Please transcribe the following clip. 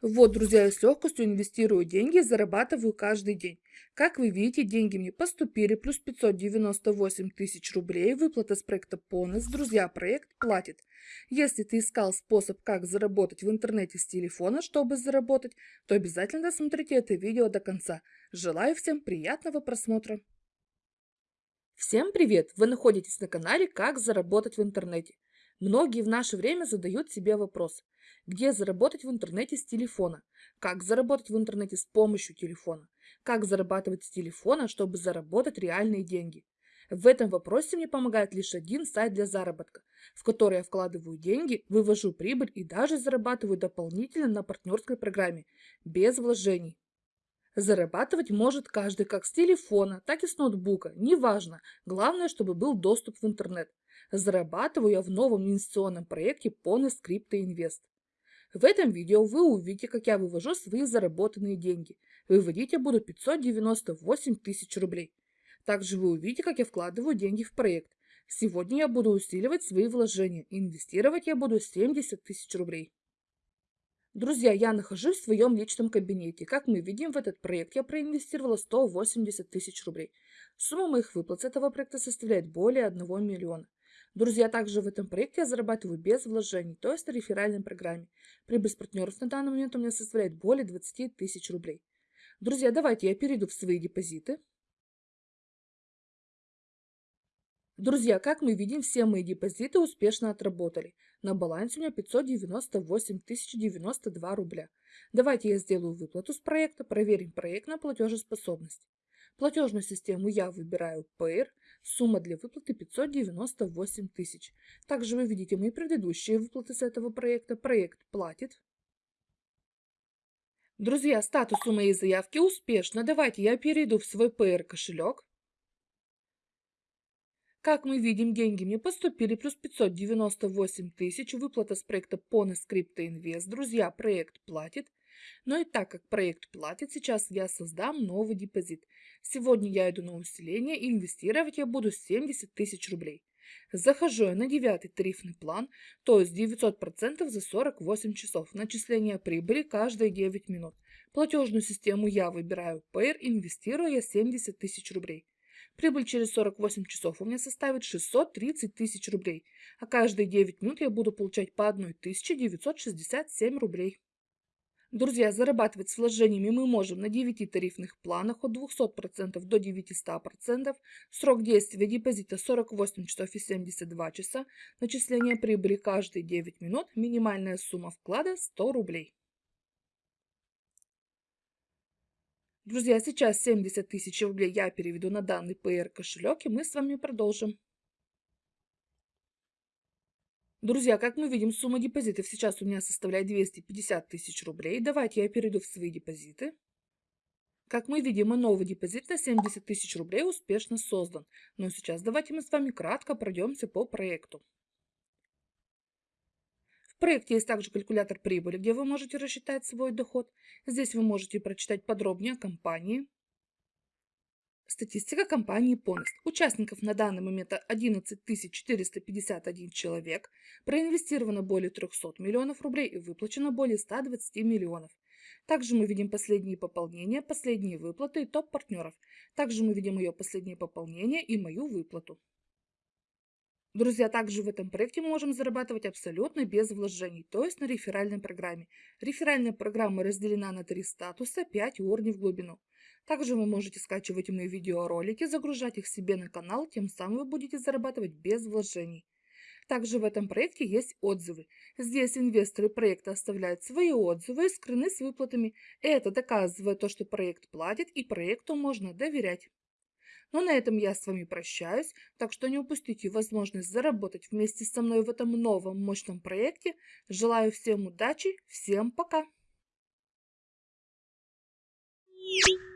Вот, друзья, я с легкостью инвестирую деньги и зарабатываю каждый день. Как вы видите, деньги мне поступили, плюс 598 тысяч рублей, выплата с проекта Понес. Друзья, проект платит. Если ты искал способ, как заработать в интернете с телефона, чтобы заработать, то обязательно досмотрите это видео до конца. Желаю всем приятного просмотра. Всем привет! Вы находитесь на канале «Как заработать в интернете». Многие в наше время задают себе вопрос, где заработать в интернете с телефона, как заработать в интернете с помощью телефона, как зарабатывать с телефона, чтобы заработать реальные деньги. В этом вопросе мне помогает лишь один сайт для заработка, в который я вкладываю деньги, вывожу прибыль и даже зарабатываю дополнительно на партнерской программе, без вложений. Зарабатывать может каждый как с телефона, так и с ноутбука, неважно, главное, чтобы был доступ в интернет. Зарабатываю я в новом инвестиционном проекте Pony Script Invest. В этом видео вы увидите, как я вывожу свои заработанные деньги. Выводить я буду 598 тысяч рублей. Также вы увидите, как я вкладываю деньги в проект. Сегодня я буду усиливать свои вложения. Инвестировать я буду 70 тысяч рублей. Друзья, я нахожусь в своем личном кабинете. Как мы видим, в этот проект я проинвестировала 180 тысяч рублей. Сумма моих выплат с этого проекта составляет более 1 миллиона. Друзья, также в этом проекте я зарабатываю без вложений, то есть на реферальной программе. Прибыль с партнеров на данный момент у меня составляет более 20 тысяч рублей. Друзья, давайте я перейду в свои депозиты. Друзья, как мы видим, все мои депозиты успешно отработали. На балансе у меня 598 092 рубля. Давайте я сделаю выплату с проекта, проверим проект на платежеспособность. Платежную систему я выбираю Payer, сумма для выплаты 598 тысяч. Также вы видите мои предыдущие выплаты с этого проекта. Проект платит. Друзья, статус у моей заявки успешно. Давайте я перейду в свой Payer кошелек. Как мы видим, деньги мне поступили, плюс 598 тысяч, выплата с проекта Pony Script Invest. Друзья, проект платит. Но и так как проект платит, сейчас я создам новый депозит. Сегодня я иду на усиление, и инвестировать я буду 70 тысяч рублей. Захожу я на девятый тарифный план, то есть 900% за 48 часов. Начисление прибыли каждые 9 минут. Платежную систему я выбираю Payer, инвестирую я 70 тысяч рублей. Прибыль через 48 часов у меня составит 630 тысяч рублей, а каждые 9 минут я буду получать по 1967 рублей. Друзья, зарабатывать с вложениями мы можем на 9 тарифных планах от 200% до 900%. Срок действия депозита 48 часов и 72 часа. Начисление прибыли каждые 9 минут. Минимальная сумма вклада 100 рублей. Друзья, сейчас 70 тысяч рублей я переведу на данный PR кошелек, и мы с вами продолжим. Друзья, как мы видим, сумма депозитов сейчас у меня составляет 250 тысяч рублей. Давайте я перейду в свои депозиты. Как мы видим, и новый депозит на 70 тысяч рублей успешно создан. Но сейчас давайте мы с вами кратко пройдемся по проекту. В проекте есть также калькулятор прибыли, где вы можете рассчитать свой доход. Здесь вы можете прочитать подробнее о компании. Статистика компании Понест. Участников на данный момент 11 451 человек. Проинвестировано более 300 миллионов рублей и выплачено более 120 миллионов. Также мы видим последние пополнения, последние выплаты и топ-партнеров. Также мы видим ее последние пополнения и мою выплату. Друзья, также в этом проекте мы можем зарабатывать абсолютно без вложений, то есть на реферальной программе. Реферальная программа разделена на три статуса, 5 уровней в глубину. Также вы можете скачивать мои видеоролики, загружать их себе на канал, тем самым вы будете зарабатывать без вложений. Также в этом проекте есть отзывы. Здесь инвесторы проекта оставляют свои отзывы и скрыны с выплатами. Это доказывает то, что проект платит и проекту можно доверять. Но на этом я с вами прощаюсь, так что не упустите возможность заработать вместе со мной в этом новом мощном проекте. Желаю всем удачи, всем пока! Thank.